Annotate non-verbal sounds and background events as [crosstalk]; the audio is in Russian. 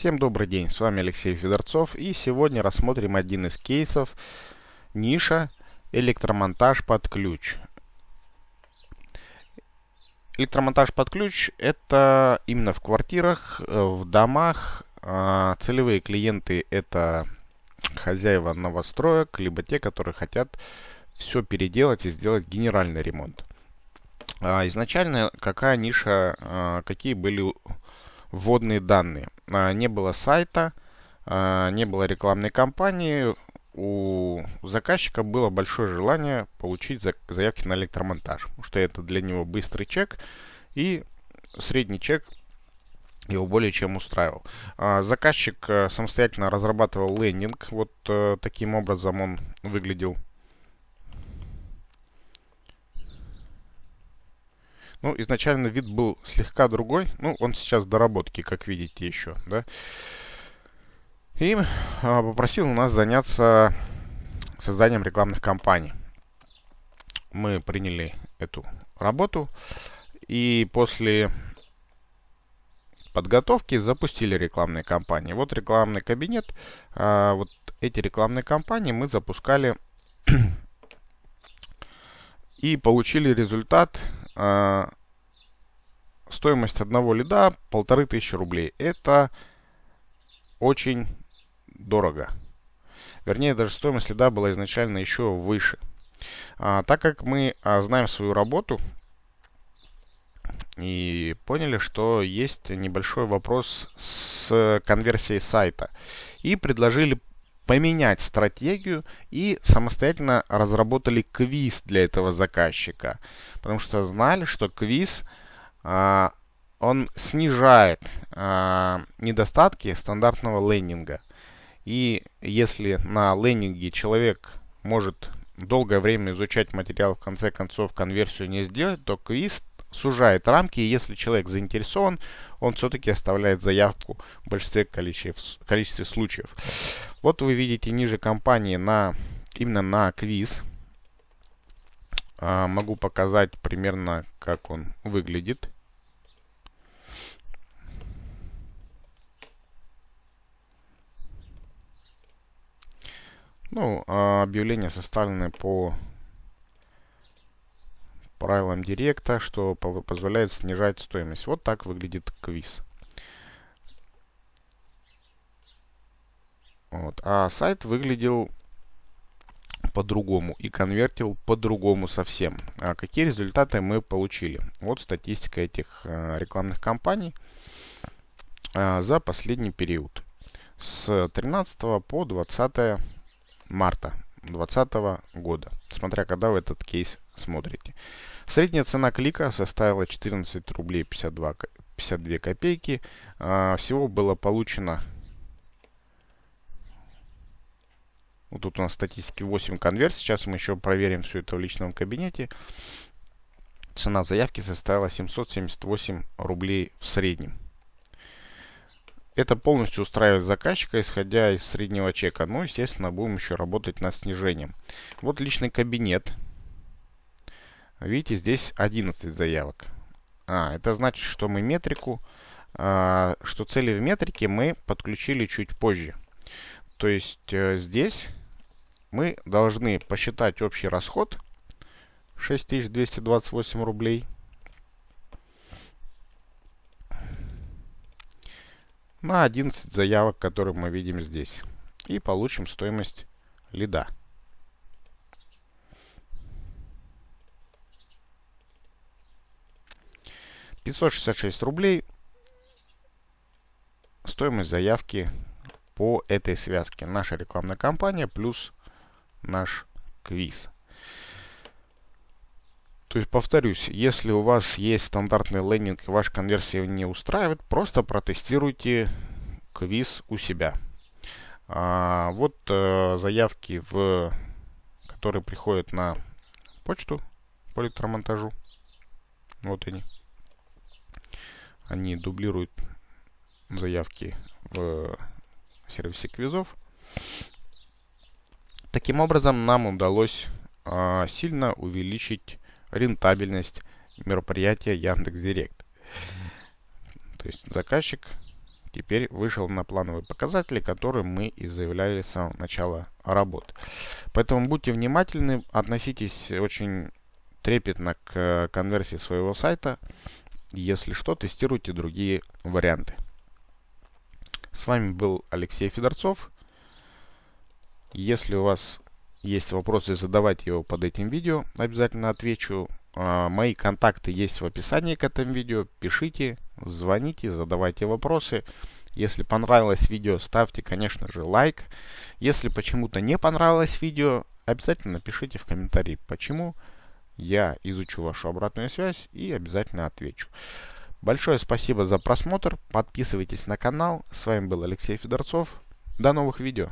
Всем добрый день, с вами Алексей Федорцов и сегодня рассмотрим один из кейсов ниша электромонтаж под ключ. Электромонтаж под ключ это именно в квартирах, э, в домах. А, целевые клиенты это хозяева новостроек, либо те, которые хотят все переделать и сделать генеральный ремонт. А, изначально какая ниша, а, какие были вводные данные. А, не было сайта, а, не было рекламной кампании. У заказчика было большое желание получить заявки на электромонтаж, потому что это для него быстрый чек и средний чек его более чем устраивал. А, заказчик э, самостоятельно разрабатывал лендинг. Вот э, таким образом он выглядел. Ну, изначально вид был слегка другой. Ну, он сейчас в доработке, как видите, еще, да. И а, попросил нас заняться созданием рекламных кампаний. Мы приняли эту работу. И после подготовки запустили рекламные кампании. Вот рекламный кабинет. А, вот эти рекламные кампании мы запускали [clears throat] и получили результат а, стоимость одного лида полторы тысячи рублей. Это очень дорого. Вернее, даже стоимость лида была изначально еще выше. А, так как мы а, знаем свою работу и поняли, что есть небольшой вопрос с конверсией сайта. И предложили поменять стратегию и самостоятельно разработали квиз для этого заказчика. Потому что знали, что квиз а, он снижает а, недостатки стандартного лендинга. И если на лендинге человек может долгое время изучать материал, в конце концов конверсию не сделать, то квиз сужает рамки, и если человек заинтересован, он все-таки оставляет заявку в большинстве количестве, количестве случаев. Вот вы видите ниже компании на, именно на квиз. А, могу показать примерно, как он выглядит. Ну, а объявления составлены по правилам директа, что позволяет снижать стоимость. Вот так выглядит квиз. Вот. А сайт выглядел по-другому и конвертил по-другому совсем. А какие результаты мы получили? Вот статистика этих э, рекламных кампаний э, за последний период. С 13 по 20 марта 2020 года, смотря когда вы этот кейс смотрите. Средняя цена клика составила 14 рублей 52, 52 копейки. А, всего было получено Вот тут у нас статистики 8 конверсий. Сейчас мы еще проверим все это в личном кабинете. Цена заявки составила 778 рублей в среднем. Это полностью устраивает заказчика, исходя из среднего чека. Но, естественно, будем еще работать над снижением. Вот личный кабинет. Видите, здесь 11 заявок. А, это значит, что мы метрику, а, что цели в метрике мы подключили чуть позже. То есть э, здесь мы должны посчитать общий расход 6228 рублей. На 11 заявок, которые мы видим здесь. И получим стоимость лида. Пятьсот шестьдесят шесть рублей стоимость заявки по этой связке. Наша рекламная кампания плюс наш квиз. То есть, повторюсь, если у вас есть стандартный лендинг и ваша конверсия не устраивает, просто протестируйте квиз у себя. А, вот э, заявки, в, которые приходят на почту по электромонтажу. Вот они. Они дублируют заявки в сервисе квизов. Таким образом, нам удалось а, сильно увеличить рентабельность мероприятия Яндекс Директ. То есть заказчик теперь вышел на плановые показатели, которые мы и заявляли с самого начала работы. Поэтому будьте внимательны, относитесь очень трепетно к конверсии своего сайта. Если что, тестируйте другие варианты. С вами был Алексей Федорцов. Если у вас есть вопросы, задавайте его под этим видео. Обязательно отвечу. А, мои контакты есть в описании к этому видео. Пишите, звоните, задавайте вопросы. Если понравилось видео, ставьте, конечно же, лайк. Если почему-то не понравилось видео, обязательно напишите в комментарии, почему. Я изучу вашу обратную связь и обязательно отвечу. Большое спасибо за просмотр. Подписывайтесь на канал. С вами был Алексей Федорцов. До новых видео.